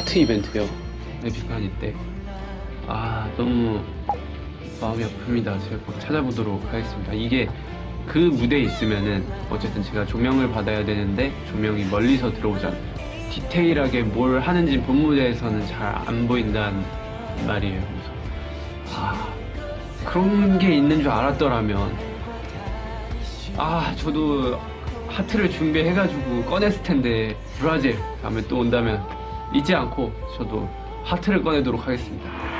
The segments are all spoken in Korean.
하트 이벤트요. 에픽하니 때. 아, 너무 마음이 아픕니다. 제가 꼭 찾아보도록 하겠습니다. 이게 그 무대에 있으면은 어쨌든 제가 조명을 받아야 되는데 조명이 멀리서 들어오잖아요. 디테일하게 뭘 하는지 본 무대에서는 잘 안 보인다는 말이에요. 그래서 아 그런 게 있는 줄 알았더라면 아 저도 하트를 준비해가지고 꺼냈을 텐데 브라질 다음에 또 온다면 잊지 않고 저도 하트를 꺼내도록 하겠습니다.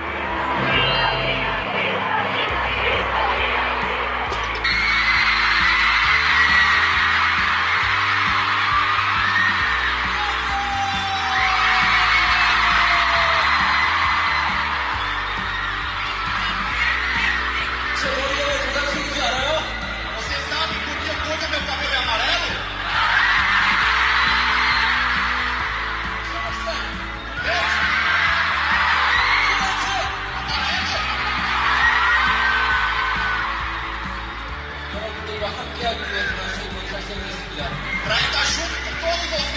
coloca aqui a alimentação e vai ser respirado. Para estar junto com.